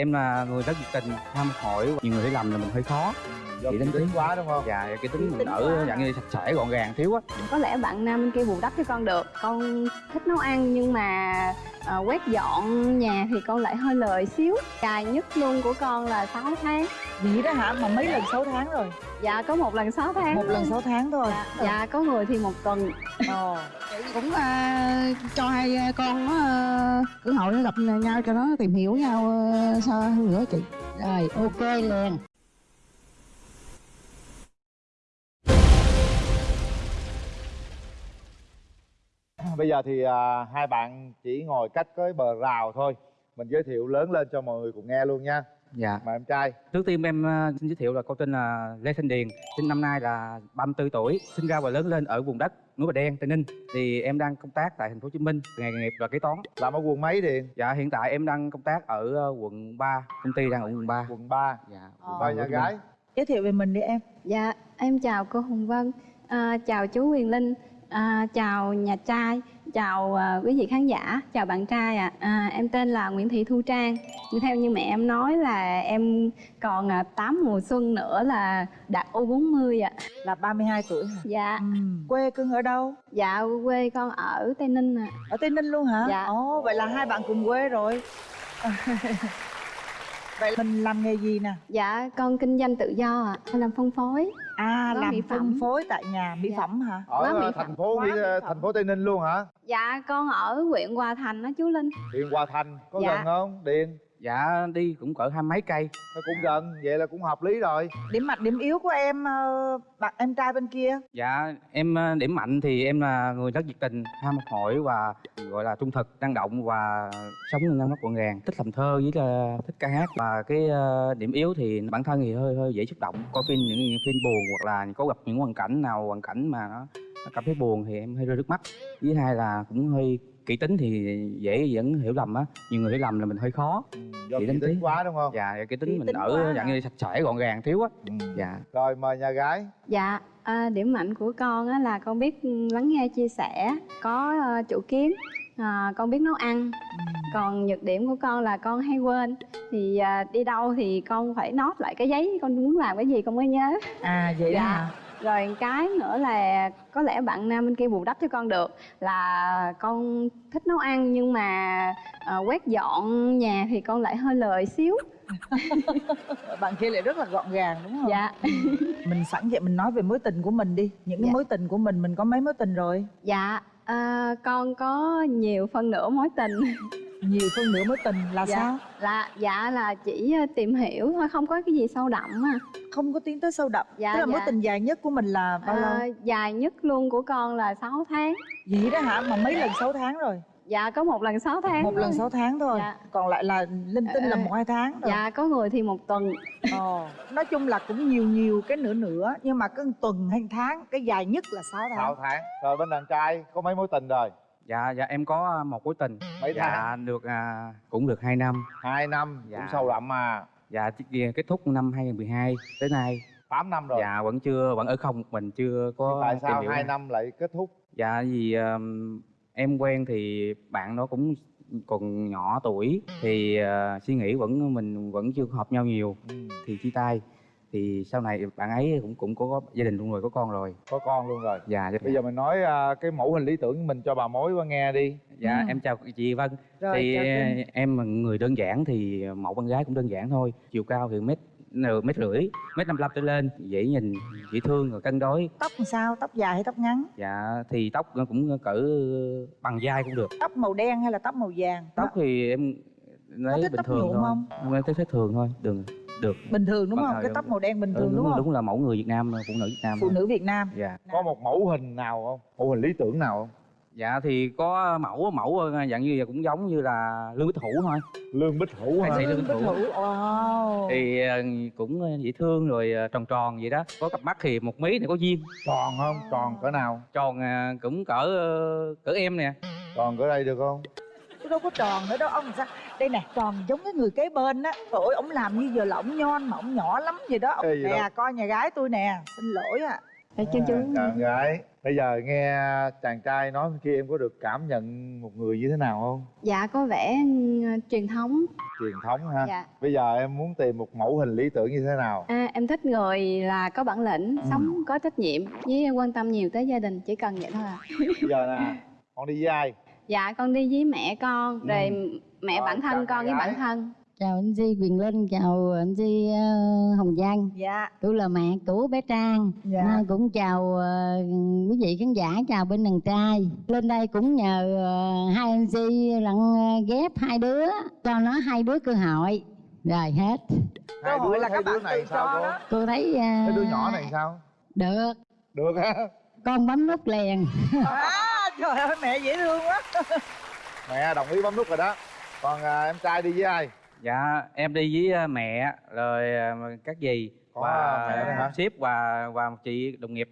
em là người rất nhiệt tình, ham hỏi, nhiều người hiểu làm là mình hơi khó do kỹ tính tính. quá đúng không? Và cái tính mình ở dạng như sạch sẽ gọn gàng thiếu á. Có lẽ bạn nam bên kia bù đắp cho con được. Con thích nấu ăn nhưng mà ờ, quét dọn nhà thì con lại hơi lười xíu. Dài nhất luôn của con là 6 tháng. Vậy đó hả? Mà mấy lần 6 tháng rồi? Dạ có một lần 6 tháng. Một lần 6 tháng thôi. Dạ, dạ có người thì một tuần. Ồ. cũng à, cho hai con nó à, cơ hội nó gặp nhau cho nó tìm hiểu nhau à, sao hơn nữa chị? Rồi ok liền bây giờ thì à, hai bạn chỉ ngồi cách cái bờ rào thôi. Mình giới thiệu lớn lên cho mọi người cùng nghe luôn nha. Dạ. Mời em trai. Trước tiên em ờ, xin giới thiệu là con tên là lê thanh điền sinh năm nay là 34 tuổi sinh ra và lớn lên ở vùng đất núi bà đen tây ninh. Thì em đang công tác tại thành phố hồ chí minh nghề nghiệp là kế toán. Làm ở quận mấy điền? Dạ hiện tại em đang công tác ở ờ, quận 3 công ty đang ở quận 3 quận 3 dạ. Ờ. mời nhà gái. Giới thiệu về mình đi em. Dạ em chào cô hồng vân. À, chào chú quyền linh à, chào nhà trai chào à, quý vị khán giả chào bạn trai ạ. À. em tên là nguyễn thị thu trang. Theo như mẹ em nói là em còn à, 8 mùa xuân nữa là đạt u 40 ạ. Là 32 tuổi hả? Dạ. Ừ. quê cưng ở đâu? Dạ quê con ở tây ninh ạ. Ở tây ninh luôn hả? Dạ. ồ vậy là hai bạn cùng quê rồi. Vậy mình làm nghề gì nè? Dạ con kinh doanh tự do ạ em làm phân phối à làm mỹ phân phẩm. phối tại nhà mỹ Dạ. phẩm hả ở Quá mỹ phẩm, thành phố quá Mỹ- mỹ phẩm. thành phố tây ninh luôn hả dạ con ở huyện hòa thành đó chú linh điền hòa thành có Dạ. gần không điền dạ đi cũng cỡ hai mấy cây. Nó cũng gần vậy là cũng hợp lý rồi. Điểm mạnh điểm yếu của em ờ, bạn em trai bên kia? Dạ em ờ, điểm mạnh thì em là người rất nhiệt tình ham học hỏi và gọi là trung thực năng động và sống ngăn nắp gọn gàng thích làm thơ với là thích ca hát và cái ờ, điểm yếu thì bản thân thì hơi hơi dễ xúc động. Coi phim những, những phim buồn hoặc là có gặp những hoàn cảnh nào hoàn cảnh mà nó, nó cảm thấy buồn thì em hơi rơi nước mắt. Với hai là cũng hơi kỹ tính thì dễ dẫn hiểu lầm á. Nhiều người hiểu lầm là mình hơi khó do Chị kỹ tính tí. quá đúng không dạ cái Kỹ tính mình tính ở dạng như sạch sẽ gọn gàng thiếu á ừ. dạ rồi mời nhà gái Dạ, à, điểm mạnh của con á, là con biết ừ, lắng nghe chia sẻ, có ờ, chủ kiến, à, con biết nấu ăn. Còn nhược điểm của con là con hay quên. Thì à, đi đâu thì con phải nốt lại cái giấy con muốn làm cái gì con mới nhớ. à vậy Dạ. đó hả Rồi cái nữa là có lẽ bạn nam bên kia bù đắp cho con được là con thích nấu ăn nhưng mà ờ, quét dọn nhà thì con lại hơi lười xíu. bạn kia lại rất là gọn gàng đúng không Dạ. mình sẵn vậy mình nói về mối tình của mình đi những cái Dạ. mối tình của mình mình có mấy mối tình rồi Dạ, à, con có nhiều phân nửa mối tình. nhiều phân nửa mối tình là Dạ. sao? là dạ là chỉ ờ, tìm hiểu thôi không có cái gì sâu đậm à. không có tiến tới sâu đậm. Dạ, tức là mối dạ. tình dài nhất của mình là bao Ờ, lâu? dài nhất luôn của con là 6 tháng. Vậy đó hả? Mà mấy lần 6 tháng rồi? Dạ có một lần 6 tháng một lần thôi. 6 tháng thôi. Dạ. còn lại là linh tinh là Ờ, một hai tháng rồi. dạ có người thì một tuần. Ồ, nói chung là cũng nhiều nhiều cái nửa nửa nhưng mà cái tuần hay tháng cái dài nhất là 6 tháng. 6 tháng. Rồi bên đàn trai có mấy mối tình rồi dạ dạ em có một mối tình. Mấy dạ tháng? được à, cũng được 2 năm. Hai năm Dạ. cũng sâu đậm mà. Dạ kết thúc năm 2012 tới nay. 8 năm rồi. Dạ vẫn chưa vẫn ở không một mình chưa có tại sao hai ai. năm lại kết thúc? Dạ vì um, em quen thì bạn đó cũng còn nhỏ tuổi thì ờ, suy nghĩ vẫn mình vẫn chưa hợp nhau nhiều ừ. thì chia tay thì sau này bạn ấy cũng cũng có gia đình luôn rồi có con rồi. Có con luôn rồi. Dạ bây giờ mình nói à, cái mẫu hình lý tưởng của mình cho bà mối qua nghe đi. Dạ Ừ. em chào chị Vân. Rồi thì Trinh. em là người đơn giản thì mẫu con gái cũng đơn giản thôi. Chiều cao thì mét nửa mét rưỡi mét năm trở lên dễ nhìn dễ thương rồi cân đối. Tóc làm sao? Tóc dài hay tóc ngắn? Dạ thì tóc cũng cỡ bằng vai cũng được. Tóc màu đen hay là tóc màu vàng? Tóc thì em lấy bình tóc thường thôi. không? em thấy thích thường thôi được được. Bình thường đúng Vâng, không? cái tóc màu đen bình Ừ, thường đúng, đúng, không? đúng là mẫu người Việt Nam phụ nữ Việt Nam phụ nữ việt nam. Dạ. Có một mẫu hình nào không? Mẫu hình lý tưởng nào không? Dạ thì có mẫu mẫu dạng như cũng giống như là lương bích hữu thôi. Lương bích hữu hả? Lương Lương Bích Hữu. Hữu. wow. Thì ờ, cũng dễ thương rồi ờ, tròn tròn vậy đó. Có cặp mắt thì một mí này có duyên. Tròn không? Tròn cỡ nào? Tròn ờ, cũng cỡ ờ, cỡ em nè. Tròn cỡ đây được không tôi đâu có tròn nữa đâu. Ông sao? Đây nè tròn giống cái người kế bên á. Trời ơi ông làm như giờ là ổng nhon mà ổng nhỏ lắm vậy đó. Ê, nè đâu. coi nhà gái tôi nè xin lỗi à cho chú À, chào em gái. Bây giờ nghe chàng trai nói kia em có được cảm nhận một người như thế nào không? Dạ có vẻ ừ, truyền thống. Truyền thống ha dạ. Bây giờ em muốn tìm một mẫu hình lý tưởng như thế nào? À, em thích người là có bản lĩnh Ừ. sống có trách nhiệm với quan tâm nhiều tới gia đình chỉ cần vậy thôi à. Bây giờ nè con đi với ai dạ con đi với mẹ con rồi mẹ Rồi, bản thân con với bản thân. Chào anh Di Quyền Linh chào anh Di ờ, Hồng Giang. Dạ. Tôi là mẹ của bé Trang. Dạ. Nay cũng chào ờ, quý vị khán giả chào bên đàn trai. Lên đây cũng nhờ ờ, hai anh Di lặng ờ, ghép hai đứa cho nó hai đứa cơ hội. Rồi hết. Cơ hai hội đứa là các đứa bạn này sao cô? cô thấy ờ, cái đứa nhỏ này sao? Được. Được ha con bấm nút liền. À, trời ơi mẹ dễ thương quá. Mẹ đồng ý bấm nút rồi đó. Còn à, em trai đi với ai? Dạ em đi với à, mẹ rồi à, các dì Có và hả? sếp và và một chị đồng nghiệp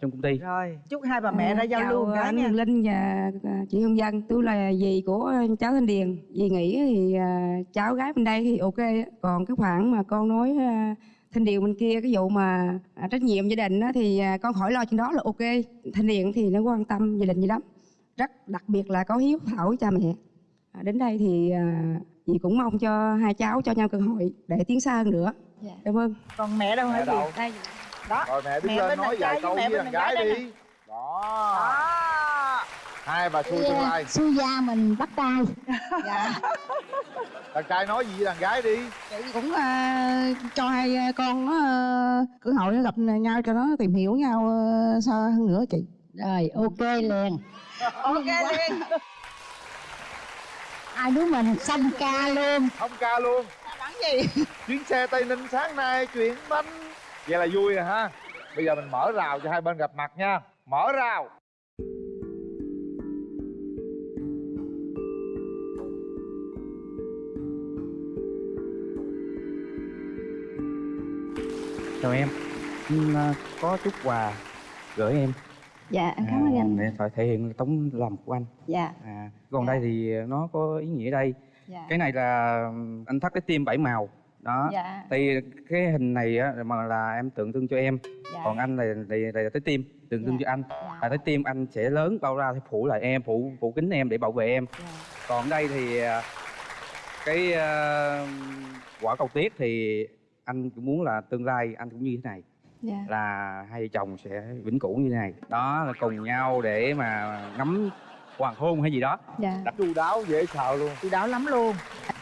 trong công ty. Rồi chúc hai bà mẹ ra giao lưu cái anh nha. Linh và à, chị Hương Dân tôi là dì của cháu Thanh Điền. Dì nghĩ thì à, cháu gái bên đây thì ok. Á. còn cái khoản mà con nói Thanh Điền bên kia cái vụ mà à, trách nhiệm gia đình á, thì à, con khỏi lo chuyện đó là ok. Thanh Điền thì nó quan tâm gia đình gì lắm. Rất đặc biệt là có hiếu thảo với cha mẹ. À, đến đây thì à, dì cũng mong cho hai cháu cho nhau cơ hội để tiến xa hơn nữa. Dạ. cảm ơn. Còn mẹ đâu hả mẹ gì đâu? Đây đó. Rồi mẹ đứng Mẹ lên bên nói vài câu với gái gái đi. đó. Đó hai bà xui tương lai. Su gia mình bắt tay dạ. Đàn trai nói gì với đàn gái đi? Chị cũng ờ, cho hai con nó ờ, cơ hội nó gặp nhau cho nó tìm hiểu nhau ờ, sao hơn nữa chị? Rồi ok liền. Ok liền. Hai đứa mình xong ca luôn. Không ca luôn. Bắn gì? Chuyến xe tây ninh sáng nay chuyển bánh. Vậy là vui rồi ha. Bây giờ mình mở rào cho hai bên gặp mặt nha. Mở rào em. À, có chút quà gửi em. Dạ em cảm ơn à, anh. để phải thể hiện tấm lòng của anh. Dạ. À, còn Dạ. đây thì nó có ý nghĩa đây. Dạ. Cái này là anh thắt cái tim bảy màu. Đó. Dạ. Thì cái hình này á mà là em tượng trưng cho em. Dạ. Còn anh là là, là, là trái tim tượng trưng Dạ. cho anh. Dạ, là trái tim anh sẽ lớn bao ra thì phủ lại em phủ phủ kính em để bảo vệ em. Dạ. còn đây thì à, cái à, quả cầu tuyết thì anh cũng muốn là tương lai anh cũng như thế này dạ là hai vợ chồng sẽ vĩnh cửu như thế này đó là cùng nhau để mà ngắm hoàng hôn hay gì đó dạ chu đáo dễ sợ luôn chị đảo lắm luôn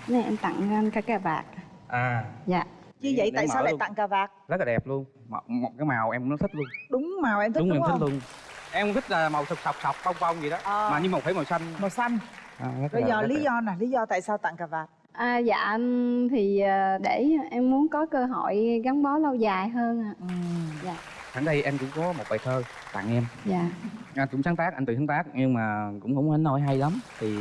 này em tặng anh cái cà vạt à dạ chứ Để- vậy để tại sao lại luôn. tặng cà vạt rất là đẹp luôn một, một cái màu em nó thích luôn đúng màu em thích đúng, đúng, em không thích luôn em thích là màu sọc sọc sọc bông bông gì đó Ờ. mà nhưng mà phải màu xanh màu xanh à, giờ rất lý đẹp. do nè lý do tại sao tặng cà vạt À, dạ anh thì à, để em muốn có cơ hội gắn bó lâu dài hơn ạ. ừ. Dạ. sẵn đây anh cũng có một bài thơ tặng em Dạ. anh cũng sáng tác anh tự sáng tác nhưng mà cũng không đến nỗi hay lắm thì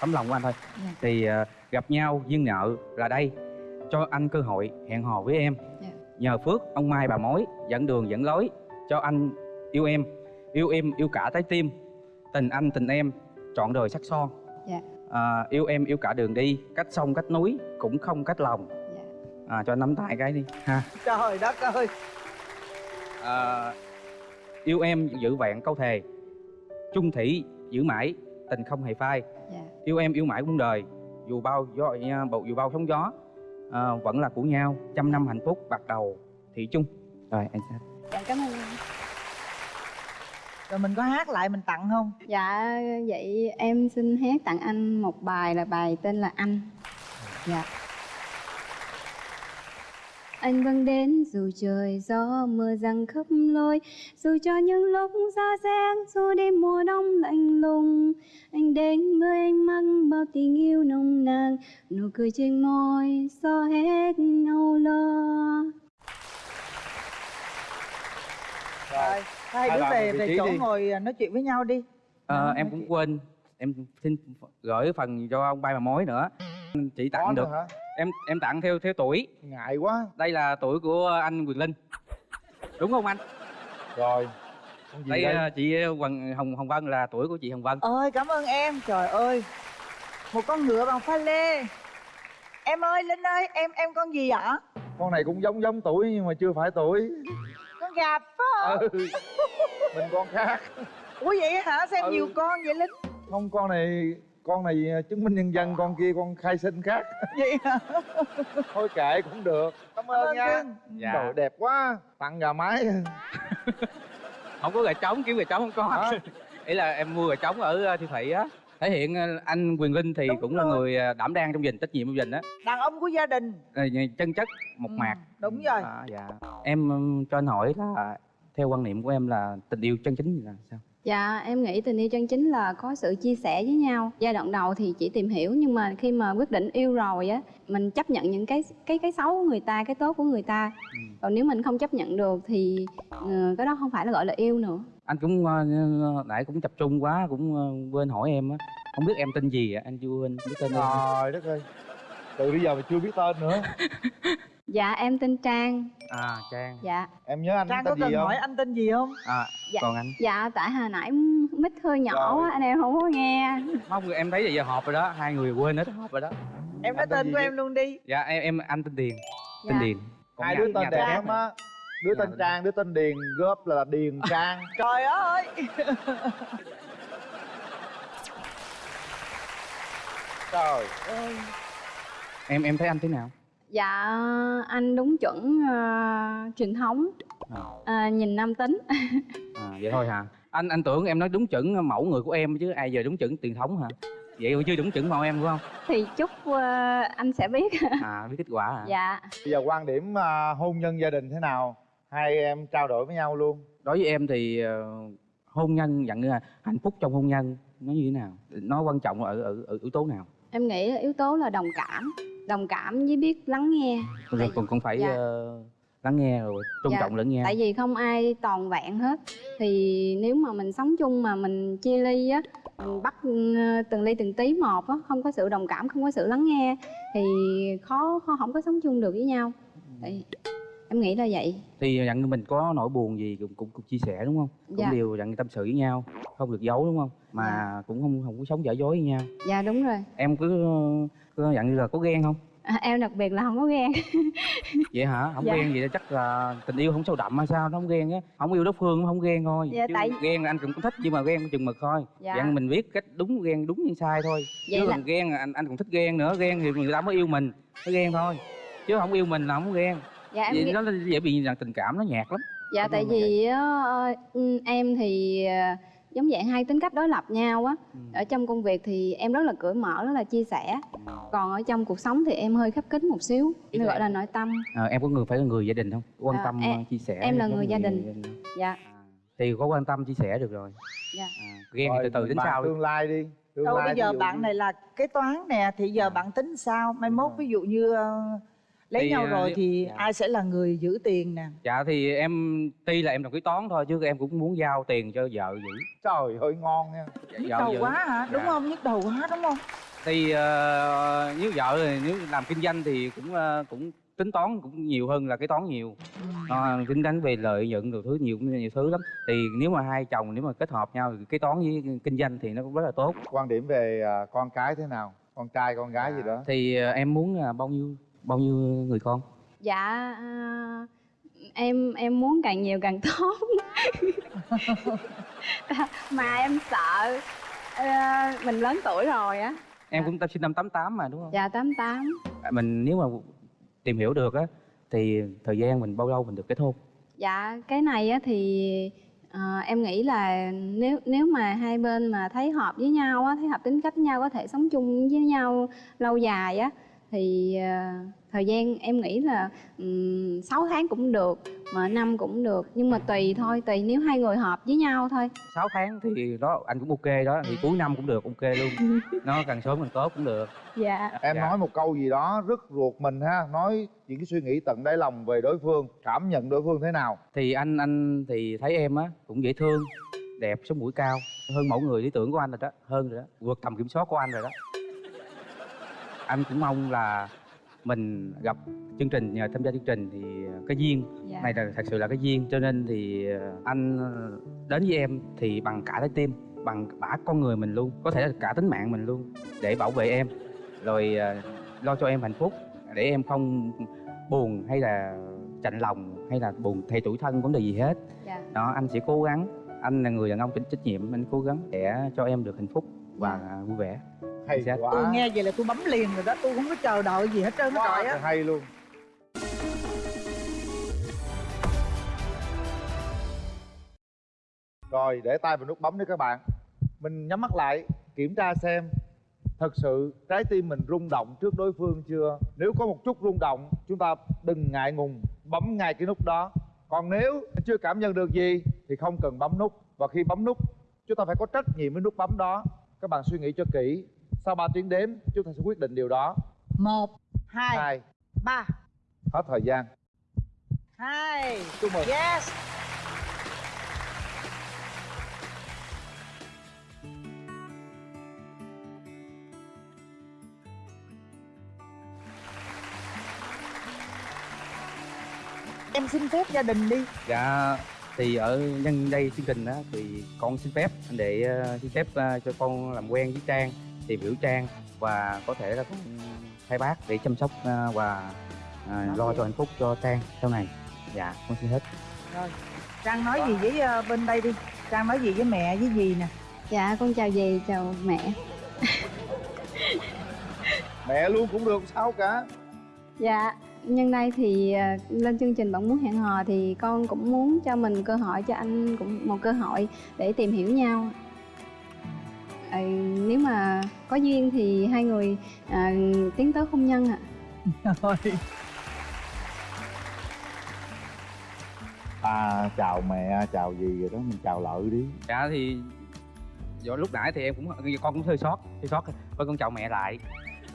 tấm lòng của anh thôi Dạ. thì à, gặp nhau duyên nợ là đây cho anh cơ hội hẹn hò với em Dạ. nhờ phước ông mai bà mối dẫn đường dẫn lối cho anh yêu em yêu em yêu cả trái tim tình anh tình em trọn đời sắc son Dạ. À, yêu em yêu cả đường đi cách sông cách núi cũng không cách lòng. Dạ. à, cho nắm tay cái đi ha. Trời đất ơi. À, yêu em giữ vẹn câu thề. Chung thủy giữ mãi tình không hề phai. Dạ. yêu em yêu mãi muôn đời dù bao gió bầu dù bao sóng gió. À, vẫn là của nhau trăm năm hạnh phúc bạc đầu thủy chung. Rồi anh sẽ. Dạ cảm ơn anh. Rồi mình có hát lại mình tặng không Dạ vậy em xin hát tặng anh một bài là bài tên là Anh. Dạ. Anh vẫn đến dù trời gió mưa giăng khắp lối Dù cho những lúc ra rét dù đêm mùa đông lạnh lùng Anh đến với anh mang bao tình yêu nồng nàn Nụ cười trên môi xóa hết âu lo rồi hai đứa về về chỗ đi. ngồi à, nói chuyện với nhau đi. Ờ, Đó, em cũng chuyện. quên. Em xin gửi phần cho ông bay bà mối nữa. Chỉ có tặng nữa được. hả? Em em tặng theo theo tuổi. Ngại quá. Đây là tuổi của anh Quyền Linh. Đúng không anh? Rồi đây đây? ờ, chị Hoàng Hồng Hồng Vân là tuổi của chị Hồng Vân. Ơi cảm ơn em. Trời ơi. Một con ngựa bằng pha lê. Em ơi linh ơi em em con gì ạ? Con này cũng giống giống tuổi nhưng mà chưa phải tuổi gặp phải không? ừ. mình con khác ủa vậy hả xem Ừ. nhiều con vậy lính không con này con này chứng minh nhân dân con kia con khai sinh khác vậy hả thôi kệ cũng được cảm ơn nha cưng. Dạ. Trời, đẹp quá tặng gà mái không có gà trống kiếm gà trống không có Hả? ý là em mua gà trống ở ờ, siêu thị á thể hiện ờ, anh quyền linh thì Đúng cũng là rồi. người ờ, đảm đang trong gia đình trách nhiệm trong gia đình á đàn ông của gia đình Ờ, chân chất một Ừ, mạc đúng rồi à, dạ em cho anh hỏi là theo quan niệm của em là tình yêu chân chính là sao Dạ, em nghĩ tình yêu chân chính là có sự chia sẻ với nhau. Giai đoạn đầu thì chỉ tìm hiểu nhưng mà khi mà quyết định yêu rồi á, mình chấp nhận những cái cái cái xấu của người ta, cái tốt của người ta. Còn nếu mình không chấp nhận được thì cái đó không phải là gọi là yêu nữa. Anh cũng ờ, nãy cũng tập trung quá cũng ờ, quên hỏi em á. Không biết em tên gì ạ anh chưa quên biết tên em. Trời đất ơi. Từ bây giờ mà chưa biết tên nữa. Dạ, em tên Trang. à trang. Dạ. em nhớ anh trang có tên cần gì không? hỏi anh tên gì không? À Dạ. còn anh? Dạ, tại hồi nãy mic hơi nhỏ quá, anh em không có nghe. không em thấy là giờ họp rồi đó. Hai người quên hết họp rồi đó. Em nói tên tên của em luôn đi. Dạ em em anh tên điền. Tên Dạ. điền. Còn hai nhà- đứa tên đẹp lắm nữa. á đứa tên trang đứa tên điền góp là điền trang. Trời ơi! Trời ơi. Em em thấy anh thế nào? Dạ, anh đúng chuẩn ờ, truyền thống, à, Ờ, nhìn nam tính. à, vậy thôi hả? Anh anh tưởng em nói đúng chuẩn mẫu người của em chứ ai giờ đúng chuẩn truyền thống hả? Vậy mà chưa đúng chuẩn mẫu em đúng không? Thì chúc ờ, anh sẽ biết. à biết kết quả hả? Dạ. bây giờ quan điểm à, hôn nhân gia đình thế nào hai em trao đổi với nhau luôn đối với em thì ờ, hôn nhân dạng như là hạnh phúc trong hôn nhân nó như thế nào nó quan trọng ở ở, ở yếu tố nào Em nghĩ là yếu tố là đồng cảm, đồng cảm với biết lắng nghe. còn Tại- còn, còn phải dạ. ờ, lắng nghe rồi tôn Dạ, trọng lẫn nhau Tại vì không ai toàn vẹn hết. Thì nếu mà mình sống chung mà mình chia ly á, mình bắt ừ, từng ly từng tí một á, không có sự đồng cảm, không có sự lắng nghe thì khó, khó không có sống chung được với nhau. Tại, em nghĩ là vậy. thì dặn mình có nỗi buồn gì cũng cũng, cũng chia sẻ đúng không cũng Dạ. đều dặn tâm sự với nhau không được giấu đúng không mà Dạ. cũng không không có sống giả dối với nhau Dạ đúng rồi. em cứ cứ dặn như là có ghen không À, em đặc biệt là không có ghen. vậy hả không Dạ. ghen vậy chắc là tình yêu không sâu đậm hay sao nó không ghen á không yêu đối phương nó không ghen thôi Dạ, chứ tại- ghen là anh cũng thích nhưng mà ghen chừng mực thôi Dạ. dặn mình biết cách đúng ghen đúng như sai thôi Vậy chứ là- còn ghen anh anh cũng thích ghen nữa ghen thì người ta mới yêu mình mới ghen thôi chứ không yêu mình là không ghen Dạ em vậy nghĩ- nó dễ bị là tình cảm nó nhạt lắm Dạ Đúng tại vì á, ờ, ừ, em thì ờ, giống dạng hai tính cách đối lập nhau á. Ừ. Ở trong công việc thì em rất là cởi mở, rất là chia sẻ. Còn ở trong cuộc sống thì em hơi khép kín một xíu, Ý gọi là nội tâm. à, em có người phải là người gia đình không quan À, tâm em- ờ, chia sẻ em là giống người gia đình. không? Dạ. À, thì có quan tâm chia sẻ được rồi Dạ. à, ghen thì Rồi, từ từ sau đi. tương lai đi tương đâu lai bây giờ bạn như- này là kế toán nè thì giờ À. bạn tính sao mai mốt ví dụ như ờ, lấy Thì, nhau ờ, rồi nếu- thì dạ. ai sẽ là người giữ tiền nè? Dạ thì em tuy là em làm kế toán thôi chứ em cũng muốn giao tiền cho vợ giữ trời ơi ngon nha. Dạ, nhức vợ đầu giữ. quá hả? Đúng Dạ. không? Nhức đầu quá đúng không? Thì ờ, nếu vợ thì nếu làm kinh doanh thì cũng ờ, cũng tính toán cũng nhiều hơn là kế toán nhiều. Ờ, tính đánh về lợi nhuận đồ thứ nhiều nhiều thứ lắm. Thì nếu mà hai chồng nếu mà kết hợp nhau thì kế toán với kinh doanh thì nó cũng rất là tốt. Quan điểm về à, con cái thế nào? Con trai con gái gì đó? Thì em muốn là bao nhiêu bao nhiêu người con Dạ à, em em muốn càng nhiều càng tốt. mà em sợ ờ, mình lớn tuổi rồi á. em Dạ. cũng sinh năm 88 mà đúng không Dạ 88. À, mình nếu mà tìm hiểu được á thì thời gian mình bao lâu mình được kết hôn Dạ cái này á thì ờ, em nghĩ là nếu nếu mà hai bên mà thấy hợp với nhau á, thấy hợp tính cách với nhau có thể sống chung với nhau lâu dài á thì ờ, thời gian em nghĩ là um, 6 tháng cũng được mà năm cũng được. Nhưng mà tùy thôi tùy nếu hai người hợp với nhau thôi. 6 tháng thì đó anh cũng ok đó. Thì cuối năm cũng được ok luôn. Nó càng sớm càng tốt cũng được. Dạ. Em Dạ. nói một câu gì đó rất ruột mình ha. Nói những cái suy nghĩ tận đáy lòng về đối phương cảm nhận đối phương thế nào? Thì anh anh thì thấy em á cũng dễ thương đẹp sống mũi cao hơn mẫu người lý tưởng của anh rồi đó hơn rồi đó vượt tầm kiểm soát của anh rồi đó anh cũng mong là mình gặp chương trình nhờ tham gia chương trình thì cái duyên dạ. này là thật sự là cái duyên. Cho nên thì ờ, anh ờ, đến với em thì bằng cả trái tim bằng cả con người mình luôn có thể là cả tính mạng mình luôn để bảo vệ em. Rồi ờ, lo cho em hạnh phúc để em không buồn hay là chạnh lòng hay là buồn thay tuổi thân vấn đề gì hết. Dạ. Đó anh sẽ cố gắng. Anh là người đàn ông trách trách nhiệm anh cố gắng để cho em được hạnh phúc và vui vẻ hay Dạ. quá. tôi nghe vậy là tôi bấm liền rồi đó tôi không có chờ đợi gì hết trơn hết quá trọi á. trời hay luôn. Rồi để tay vào nút bấm đi các bạn. Mình nhắm mắt lại kiểm tra xem thật sự trái tim mình rung động trước đối phương chưa? Nếu có một chút rung động chúng ta đừng ngại ngùng bấm ngay cái nút đó. Còn nếu chưa cảm nhận được gì thì không cần bấm nút. Và khi bấm nút chúng ta phải có trách nhiệm với nút bấm đó. Các bạn suy nghĩ cho kỹ sau 3 tiếng đếm? Chúng ta sẽ quyết định điều đó. Một hai hai. ba. Hết thời gian. Hai. Chúc mừng. Yes. Em xin phép gia đình đi. Dạ thì ở nhân đây chương trình đó thì con xin phép anh để ờ, xin phép ờ, cho con làm quen với trang tìm hiểu trang và có thể là con thay bác để chăm sóc ờ, và ờ, lo cho hạnh phúc cho trang sau này. Dạ con xin hết. Rồi trang nói gì với ờ, bên đây đi. Trang nói gì với mẹ với gì nè? Dạ con chào dì chào mẹ. Mẹ luôn cũng được sao cả? Dạ, nhân đây thì à, lên chương trình Bạn Muốn Hẹn Hò thì con cũng muốn cho mình cơ hội cho anh cũng một cơ hội để tìm hiểu nhau. À, nếu mà có duyên thì hai người à, tiến tới hôn nhân ạ. rồi à chào mẹ chào gì rồi đó mình chào lợi đi. Dạ thì do lúc nãy thì em cũng con cũng hơi sót hơi sót thôi con chào mẹ lại.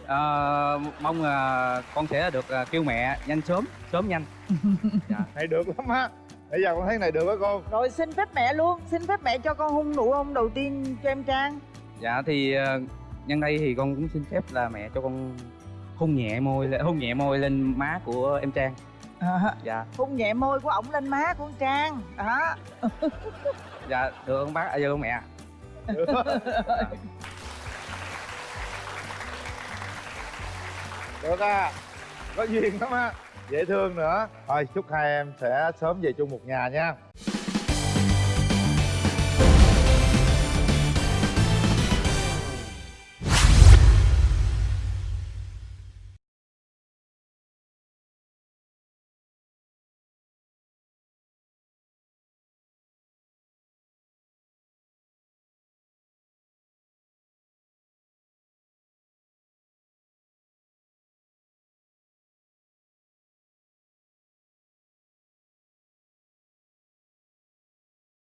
Ờ, mong là con sẽ được ờ, kêu mẹ nhanh sớm sớm nhanh. Dạ. Này được lắm á. Bây giờ con thấy này được á cô rồi xin phép mẹ luôn xin phép mẹ cho con hôn nụ hôn đầu tiên cho em trang dạ thì ờ, nhân đây thì con cũng xin phép là mẹ cho con hôn nhẹ môi lên- hôn nhẹ môi lên má của em trang. À, dạ. Hôn nhẹ môi của ổng lên má của con trang. Đó dạ được không bác? À, được không mẹ? Được à có duyên lắm á. Dễ thương nữa. Thôi chúc hai em sẽ sớm về chung một nhà nha